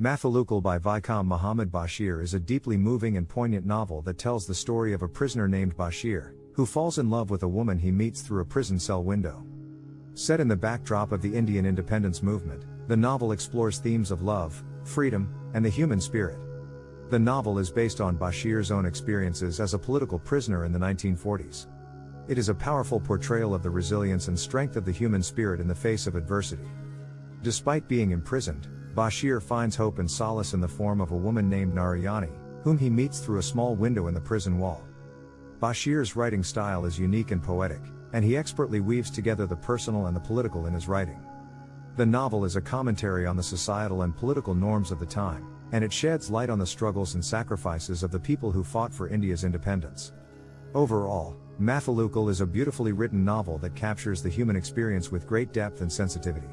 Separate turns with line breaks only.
Mathilukal by Vaikom Muhammad Bashir is a deeply moving and poignant novel that tells the story of a prisoner named Bashir, who falls in love with a woman he meets through a prison cell window. Set in the backdrop of the Indian independence movement, the novel explores themes of love, freedom, and the human spirit. The novel is based on Bashir's own experiences as a political prisoner in the 1940s. It is a powerful portrayal of the resilience and strength of the human spirit in the face of adversity. Despite being imprisoned, Bashir finds hope and solace in the form of a woman named Narayani, whom he meets through a small window in the prison wall. Bashir's writing style is unique and poetic, and he expertly weaves together the personal and the political in his writing. The novel is a commentary on the societal and political norms of the time, and it sheds light on the struggles and sacrifices of the people who fought for India's independence. Overall, Mathilukal is a beautifully written novel that captures the human experience with great depth and sensitivity.